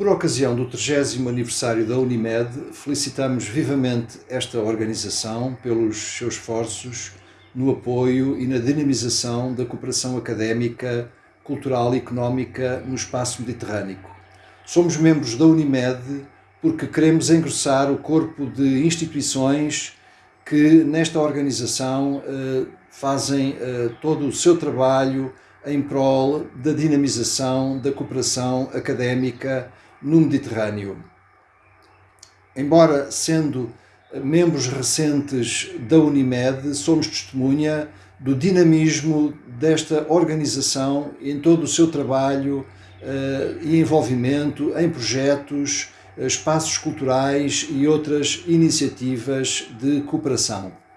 Por ocasião do 30 aniversário da Unimed, felicitamos vivamente esta organização pelos seus esforços no apoio e na dinamização da cooperação académica, cultural e económica no espaço mediterrâneo. Somos membros da Unimed porque queremos engrossar o corpo de instituições que nesta organização eh, fazem eh, todo o seu trabalho em prol da dinamização da cooperação académica no Mediterrâneo. Embora sendo membros recentes da Unimed, somos testemunha do dinamismo desta organização em todo o seu trabalho uh, e envolvimento em projetos, espaços culturais e outras iniciativas de cooperação.